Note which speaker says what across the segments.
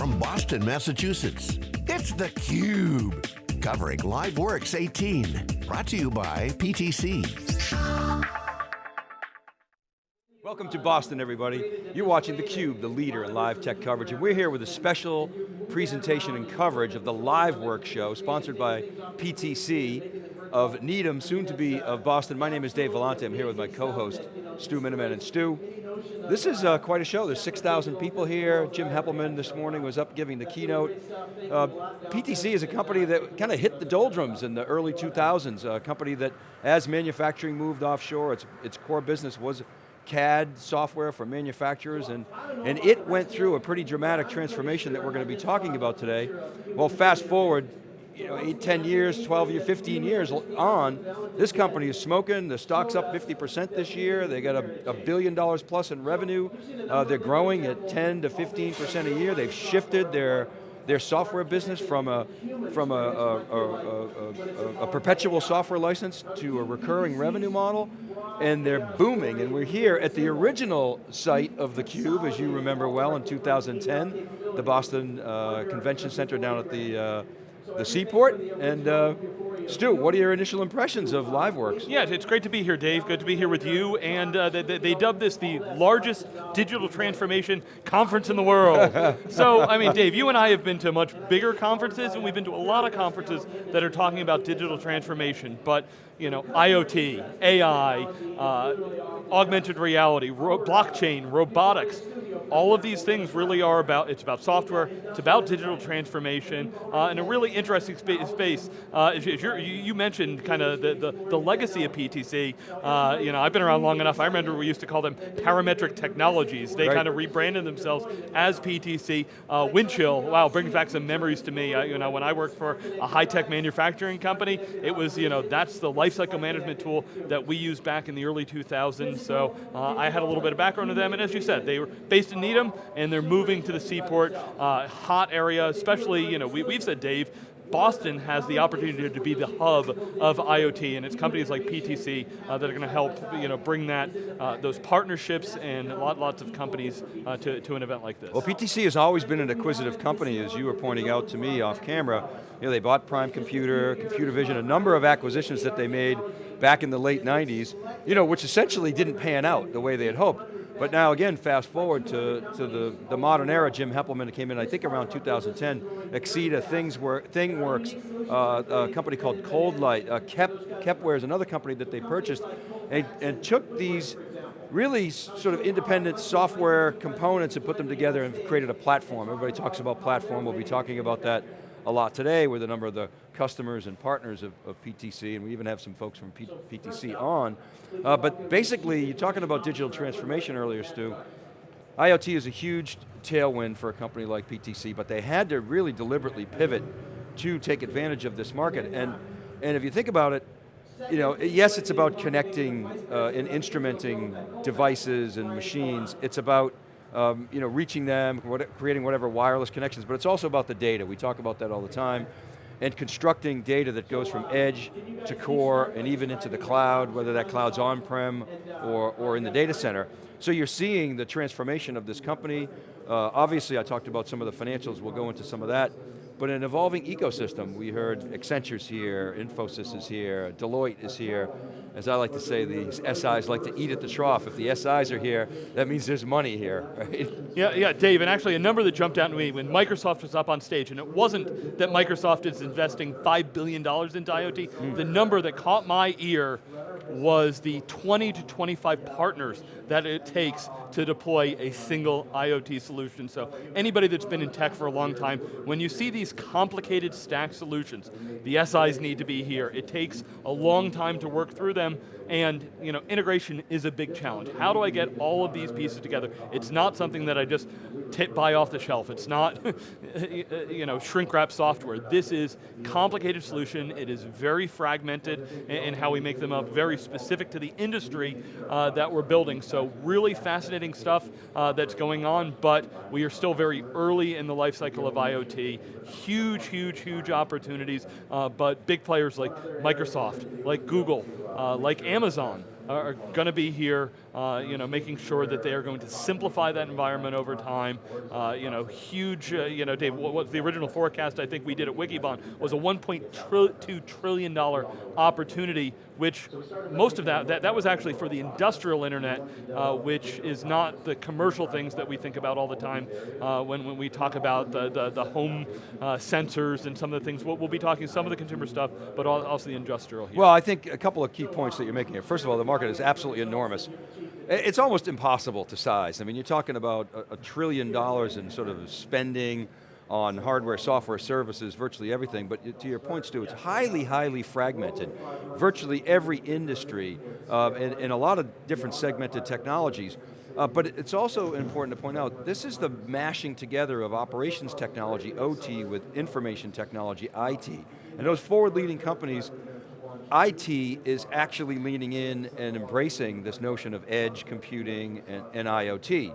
Speaker 1: from Boston, Massachusetts. It's theCUBE, covering LiveWorx 18. Brought to you by PTC.
Speaker 2: Welcome to Boston, everybody. You're watching theCUBE, the leader in live tech coverage, and we're here with a special presentation and coverage of the LiveWorx show, sponsored by PTC of Needham, soon to be of Boston. My name is Dave Vellante, I'm here with my co-host, Stu Miniman. And Stu, this is uh, quite a show. There's 6,000 people here. Jim Heppelmann this morning was up giving the keynote. Uh, PTC is a company that kind of hit the doldrums in the early 2000s, a company that as manufacturing moved offshore, its, its core business was CAD software for manufacturers, and, and it went through a pretty dramatic transformation that we're going to be talking about today. Well, fast forward, you know, eight, 10 years, 12 years, 15 years on, this company is smoking, the stock's up 50% this year, they got a, a billion dollars plus in revenue, uh, they're growing at 10 to 15% a year, they've shifted their their software business from a from a, a, a, a, perpetual software license to a recurring revenue model, and they're booming. And we're here at the original site of theCUBE, as you remember well, in 2010, the Boston uh, Convention Center down at the uh, the seaport, and uh, Stu, what are your initial impressions of LiveWorx?
Speaker 3: Yeah, it's great to be here, Dave. Good to be here with you. And uh, they, they dubbed this the largest digital transformation conference in the world. so, I mean, Dave, you and I have been to much bigger conferences, and we've been to a lot of conferences that are talking about digital transformation. But you know, IoT, AI, uh, augmented reality, ro blockchain, robotics, all of these things really are about, it's about software, it's about digital transformation, uh, and a really interesting spa space. Uh, as you, you, mentioned kind of the, the, the, legacy of PTC. Uh, you know, I've been around long enough, I remember we used to call them parametric technologies. They right. kind of rebranded themselves as PTC. Uh, Windchill, wow, brings back some memories to me. Uh, you know, when I worked for a high-tech manufacturing company, it was, you know, that's the lifecycle management tool that we used back in the early 2000s. So uh, I had a little bit of background with them, and as you said, they were based in Needham, and they're moving to the seaport, uh, hot area, especially, you know, we, we've said, Dave, Boston has the opportunity to be the hub of IoT, and it's companies like PTC uh, that are going to help you know, bring that, uh, those partnerships and lot, lots of companies uh, to, to an event like this.
Speaker 2: Well, PTC has always been an acquisitive company, as you were pointing out to me off camera. You know, they bought Prime Computer, Computer Vision, a number of acquisitions that they made back in the late 90s, you know, which essentially didn't pan out the way they had hoped. But now again, fast forward to, to the, the modern era, Jim Heppelmann came in, I think around 2010, Axeda, Things work, ThingWorx, uh, a company called ColdLight, uh, Kep, Kepware is another company that they purchased, and, and took these really sort of independent software components and put them together and created a platform. Everybody talks about platform, we'll be talking about that a lot today with a number of the customers and partners of, of PTC, and we even have some folks from P PTC on. Uh, but basically, you're talking about digital transformation earlier, Stu. IoT is a huge tailwind for a company like PTC, but they had to really deliberately pivot to take advantage of this market. And, and if you think about it, you know, yes, it's about connecting uh, and instrumenting devices and machines. It's about um, you know, reaching them, what, creating whatever wireless connections, but it's also about the data. We talk about that all the time. And constructing data that goes from edge to core and even into the cloud, whether that cloud's on-prem or, or in the data center. So you're seeing the transformation of this company. Uh, obviously, I talked about some of the financials, we'll go into some of that but an evolving ecosystem. We heard Accenture's here, Infosys is here, Deloitte is here. As I like to say, the SIs like to eat at the trough. If the SIs are here, that means there's money here, right?
Speaker 3: Yeah, yeah, Dave, and actually a number that jumped out to me when Microsoft was up on stage, and it wasn't that Microsoft is investing $5 billion into IoT, mm. the number that caught my ear was the 20 to 25 partners that it takes to deploy a single IoT solution. So anybody that's been in tech for a long time, when you see these complicated stack solutions, the SIs need to be here. It takes a long time to work through them, and you know, integration is a big challenge. How do I get all of these pieces together? It's not something that I just buy off the shelf. It's not you know, shrink wrap software. This is complicated solution. It is very fragmented in how we make them up, very specific to the industry uh, that we're building. So really fascinating stuff uh, that's going on, but we are still very early in the life cycle of IoT. Huge, huge, huge opportunities, uh, but big players like Microsoft, like Google, uh, like Amazon, are going to be here, uh, you know, making sure that they are going to simplify that environment over time. Uh, you know, huge, uh, you know, Dave, what, what the original forecast I think we did at Wikibon was a 1.2 trillion dollar opportunity, which most of that, that, that was actually for the industrial internet, uh, which is not the commercial things that we think about all the time uh, when, when we talk about the, the, the home uh, sensors and some of the things. We'll, we'll, be talking some of the consumer stuff, but also the industrial here.
Speaker 2: Well, I think a couple of key points that you're making here. First of all, the market is absolutely enormous. It's almost impossible to size. I mean, you're talking about a, a trillion dollars in sort of spending on hardware, software, services, virtually everything, but to your point, Stu, it's highly, highly fragmented. Virtually every industry, uh, and, and, a lot of different segmented technologies, uh, but it's also important to point out, this is the mashing together of operations technology, OT, with information technology, IT. And those forward-leading companies IT is actually leaning in and embracing this notion of edge computing and, and IoT.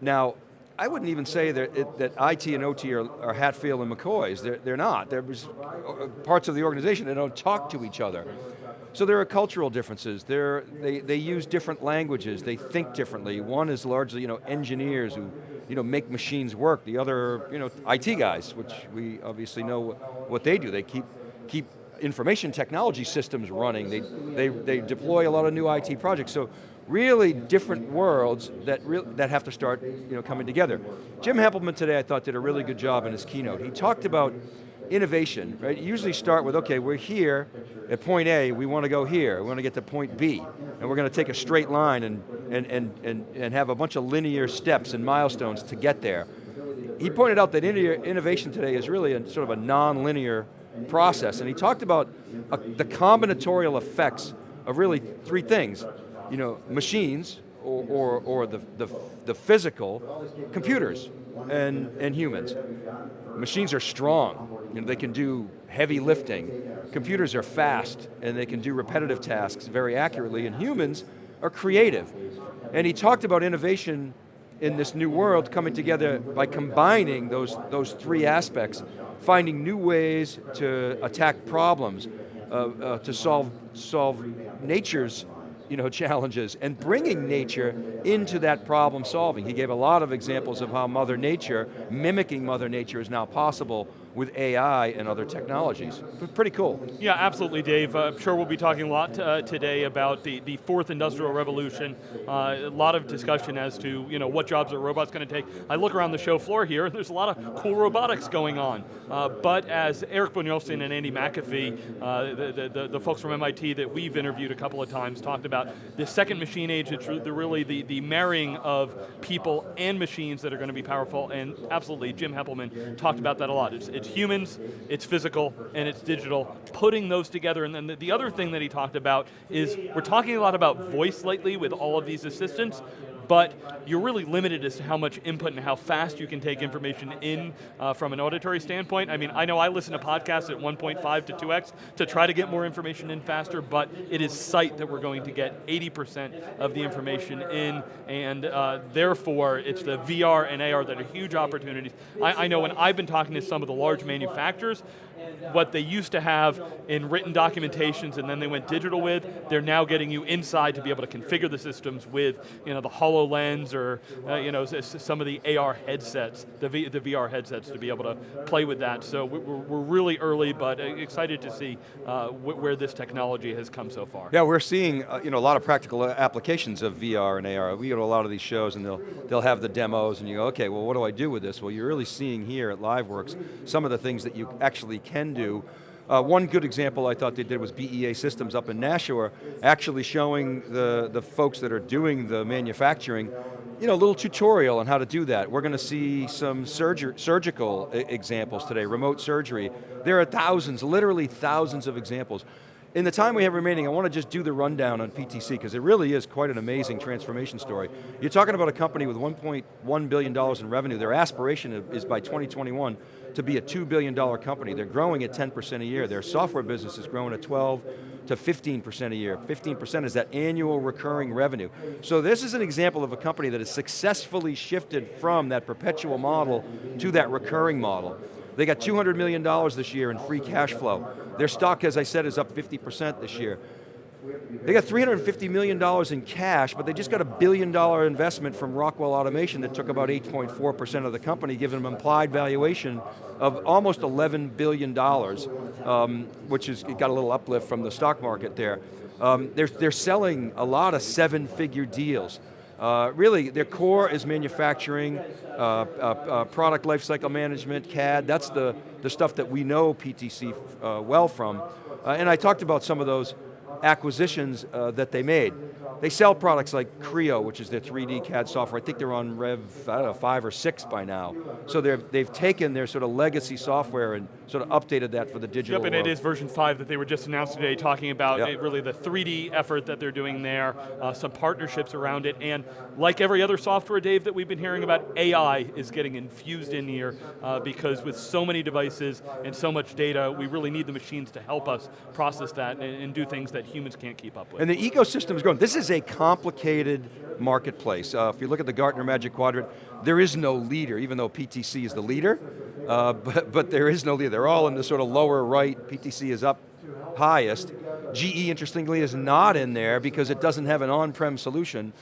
Speaker 2: Now, I wouldn't even say that, it, that IT and OT are, are Hatfield and McCoys. They're, they're not. There's uh, parts of the organization that don't talk to each other. So there are cultural differences. They're, they, they use different languages. They think differently. One is largely you know, engineers who you know, make machines work. The other, you know, IT guys, which we obviously know what they do. They keep, keep information technology systems running. They, they, they deploy a lot of new IT projects. So really different worlds that, re that have to start you know, coming together. Jim Heppelmann today I thought did a really good job in his keynote. He talked about innovation, right? You usually start with, okay, we're here at point A, we want to go here, we want to get to point B, and we're going to take a straight line and, and, and, and, and have a bunch of linear steps and milestones to get there. He pointed out that innovation today is really a sort of a non-linear process, and he talked about a, the combinatorial effects of really three things. You know, machines, or, or, or the, the, the, physical, computers and, and humans. Machines are strong, you know, they can do heavy lifting. Computers are fast and they can do repetitive tasks very accurately and humans are creative. And he talked about innovation in this new world coming together by combining those, those three aspects finding new ways to attack problems, uh, uh, to solve, solve nature's you know, challenges, and bringing nature into that problem solving. He gave a lot of examples of how Mother Nature, mimicking Mother Nature is now possible with AI and other technologies. Pretty cool.
Speaker 3: Yeah, absolutely, Dave. Uh, I'm sure we'll be talking a lot uh, today about the, the fourth industrial revolution. Uh, a lot of discussion as to you know what jobs are robots going to take. I look around the show floor here, and there's a lot of cool robotics going on. Uh, but as Eric Brynjolfsson and Andy McAfee, uh, the, the, the, folks from MIT that we've interviewed a couple of times, talked about the second machine age, it's really the, the marrying of people and machines that are going to be powerful, and absolutely, Jim Heppelmann talked about that a lot. It's, it's humans, it's physical, and it's digital. Putting those together, and then the, the other thing that he talked about is, we're talking a lot about voice lately with all of these assistants, but you're really limited as to how much input and how fast you can take information in uh, from an auditory standpoint. I mean, I know I listen to podcasts at 1.5 to 2x to try to get more information in faster, but it is sight that we're going to get 80% of the information in, and uh, therefore it's the VR and AR that are huge opportunities. I, I know when I've been talking to some of the large manufacturers, what they used to have in written documentations and then they went digital with, they're now getting you inside to be able to configure the systems with you know, the HoloLens or uh, you know, some of the AR headsets, the, v, the VR headsets to be able to play with that. So we're, we're really early, but uh, excited to see uh, where this technology has come so far.
Speaker 2: Yeah, we're seeing uh, you know, a lot of practical applications of VR and AR. We go to a lot of these shows and they'll, they'll have the demos and you go, okay, well what do I do with this? Well, you're really seeing here at LiveWorx some of the things that you actually can do. Uh, one good example I thought they did was BAE Systems up in Nashua, actually showing the, the folks that are doing the manufacturing, you know, a little tutorial on how to do that. We're going to see some surger, surgical examples today, remote surgery. There are thousands, literally thousands of examples. In the time we have remaining, I want to just do the rundown on PTC, because it really is quite an amazing transformation story. You're talking about a company with $1.1 billion in revenue. Their aspiration is by 2021 to be a $2 billion company. They're growing at 10% a year. Their software business is growing at 12 to 15% a year. 15% is that annual recurring revenue. So this is an example of a company that has successfully shifted from that perpetual model to that recurring model. They got $200 million this year in free cash flow. Their stock, as I said, is up 50% this year. They got $350 million in cash, but they just got a billion dollar investment from Rockwell Automation that took about 8.4% of the company, giving them implied valuation of almost $11 billion, um, which has got a little uplift from the stock market there. Um, they're, they're selling a lot of seven figure deals. Uh, really, their core is manufacturing, uh, uh, uh product lifecycle management, CAD, that's the, the stuff that we know PTC uh, well from. And I talked about some of those acquisitions that they made. They sell products like Creo, which is their 3D CAD software. I think they're on Rev, I don't know, five or six by now. So they've taken their sort of legacy software and sort of updated that for the digital
Speaker 3: Yep, and
Speaker 2: world.
Speaker 3: it is version five that they were just announced today, talking about
Speaker 2: yep.
Speaker 3: it, really the 3D effort that they're doing there, uh, some partnerships around it, and like every other software, Dave, that we've been hearing about, AI is getting infused in here uh, because with so many devices and so much data, we really need the machines to help us process that and, and do things that humans can't keep up with.
Speaker 2: And the ecosystem is growing. This is a complicated marketplace. Uh, if you look at the Gartner Magic Quadrant, there is no leader, even though PTC is the leader, uh, but, but there is no leader. They're all in the sort of lower right, PTC is up highest. GE, interestingly, is not in there because it doesn't have an on-prem solution.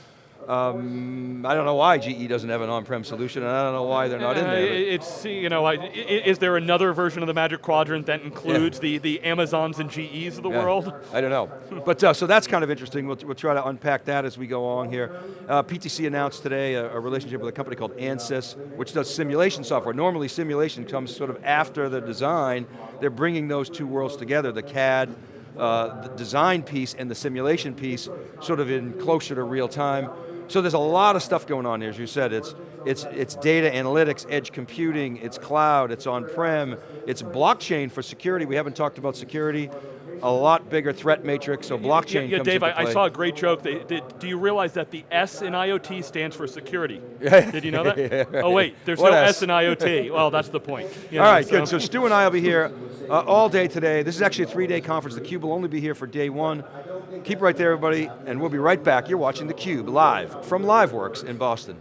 Speaker 2: Um, I don't know why GE doesn't have an on-prem solution, and I don't know why they're not uh, in there.
Speaker 3: It's, you know, is there another version of the Magic Quadrant that includes yeah. the, the Amazons and GEs of the yeah. world?
Speaker 2: I don't know. but uh, so that's kind of interesting. We'll, we'll try to unpack that as we go along here. Uh, PTC announced today a, a, relationship with a company called Ansys, which does simulation software. Normally simulation comes sort of after the design. They're bringing those two worlds together, the CAD, uh, the design piece and the simulation piece sort of in closer to real time. So there's a lot of stuff going on here, as you said. It's, it's, it's data analytics, edge computing, it's cloud, it's on-prem, it's blockchain for security. We haven't talked about security. A lot bigger threat matrix, so blockchain
Speaker 3: yeah, yeah, Dave,
Speaker 2: I,
Speaker 3: I, saw a great joke. They, they, do you realize that the S in IoT stands for security? Did you know that? yeah, right. Oh wait, there's
Speaker 2: what
Speaker 3: no
Speaker 2: S?
Speaker 3: S in IoT. well, that's the point.
Speaker 2: You know, all right, so. good. So Stu and I will be here uh, all day today. This is actually a three-day conference. theCUBE will only be here for day one. Keep right there, everybody, and we'll be right back. You're watching theCUBE live from LiveWorx in Boston.